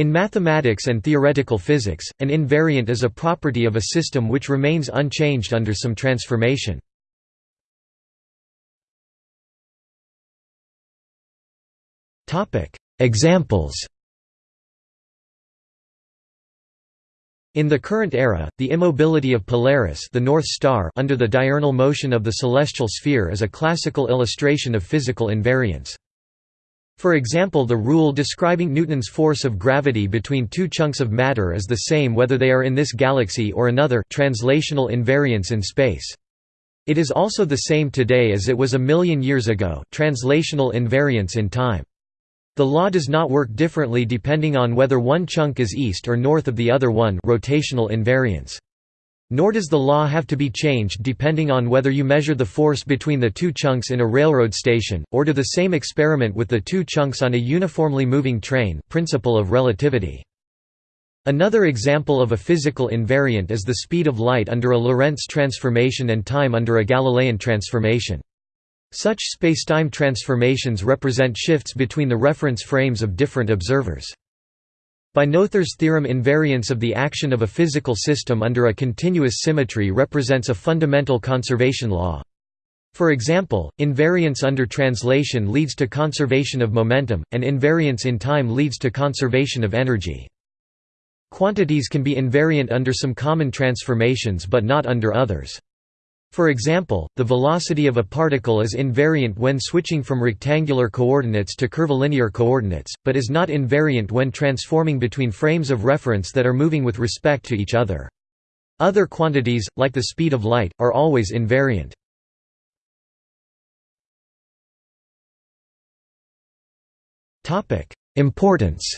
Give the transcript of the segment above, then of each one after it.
In mathematics and theoretical physics, an invariant is a property of a system which remains unchanged under some transformation. Examples In the current era, the immobility of Polaris the North Star under the diurnal motion of the celestial sphere is a classical illustration of physical invariance. For example the rule describing Newton's force of gravity between two chunks of matter is the same whether they are in this galaxy or another translational invariance in space. It is also the same today as it was a million years ago translational invariance in time. The law does not work differently depending on whether one chunk is east or north of the other one rotational invariance. Nor does the law have to be changed depending on whether you measure the force between the two chunks in a railroad station, or do the same experiment with the two chunks on a uniformly moving train principle of relativity. Another example of a physical invariant is the speed of light under a Lorentz transformation and time under a Galilean transformation. Such spacetime transformations represent shifts between the reference frames of different observers. By Noether's theorem invariance of the action of a physical system under a continuous symmetry represents a fundamental conservation law. For example, invariance under translation leads to conservation of momentum, and invariance in time leads to conservation of energy. Quantities can be invariant under some common transformations but not under others. For example, the velocity of a particle is invariant when switching from rectangular coordinates to curvilinear coordinates, but is not invariant when transforming between frames of reference that are moving with respect to each other. Other quantities, like the speed of light, are always invariant. Importance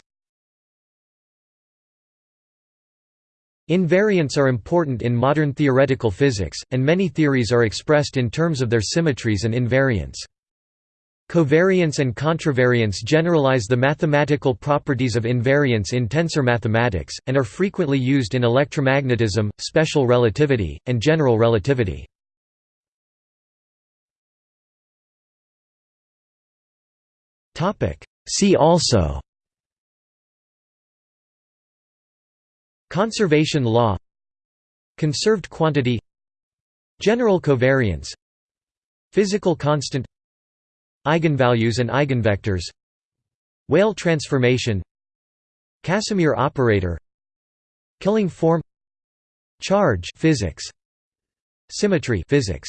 Invariants are important in modern theoretical physics, and many theories are expressed in terms of their symmetries and invariants. Covariance and contravariance generalize the mathematical properties of invariance in tensor mathematics, and are frequently used in electromagnetism, special relativity, and general relativity. See also Conservation law Conserved quantity General covariance Physical constant Eigenvalues and eigenvectors Weyl transformation Casimir operator Killing form Charge physics Symmetry physics